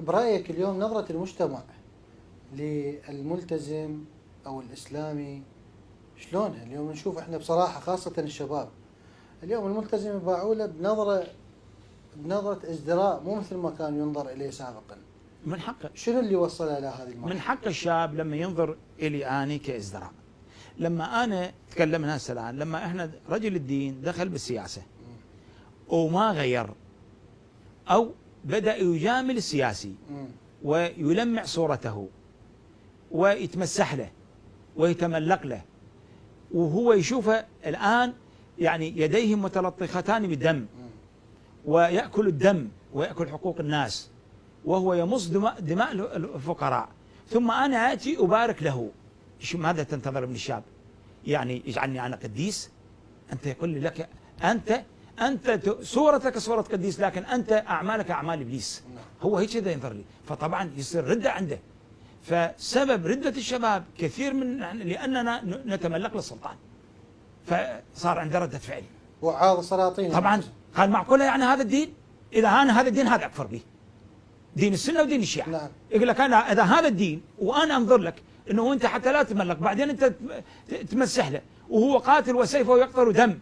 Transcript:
برأيك اليوم نظرة المجتمع للملتزم أو الإسلامي شلونها؟ اليوم نشوف إحنا بصراحة خاصة الشباب اليوم الملتزم يباعوا له بنظرة بنظرة ازدراء مو مثل ما كان ينظر إليه سابقا. من حقه شنو اللي وصله إلى هذه المرحلة؟ من حق الشاب لما ينظر إلي أني كإزدراء لما أنا تكلمنا هسه الآن لما إحنا رجل الدين دخل بالسياسة وما غير أو بدأ يجامل السياسي. ويلمع صورته ويتمسح له ويتملق له وهو يشوفه الآن يعني يديه متلطختان بالدم. ويأكل الدم ويأكل حقوق الناس وهو يمص دماء, دماء الفقراء ثم أنا آتي أبارك له ماذا تنتظر من الشاب يعني يجعلني أنا قديس أنت يقول لي لك أنت أنت صورتك صورة قديس لكن أنت أعمالك أعمال إبليس. هو هيك كذا ينظر لي. فطبعا يصير ردة عنده. فسبب ردة الشباب كثير من لأننا نتملق للسلطان. فصار عنده ردة فعل. وعاظ سلاطين. طبعا قال معقولة يعني هذا الدين؟ إذا أنا هذا الدين هذا أكفر به دين السنة ودين الشيعة. نعم. يقول لك أنا إذا هذا الدين وأنا أنظر لك أنه أنت حتى لا تملق بعدين أنت تمسح له. وهو قاتل وسيفه يقطر دم.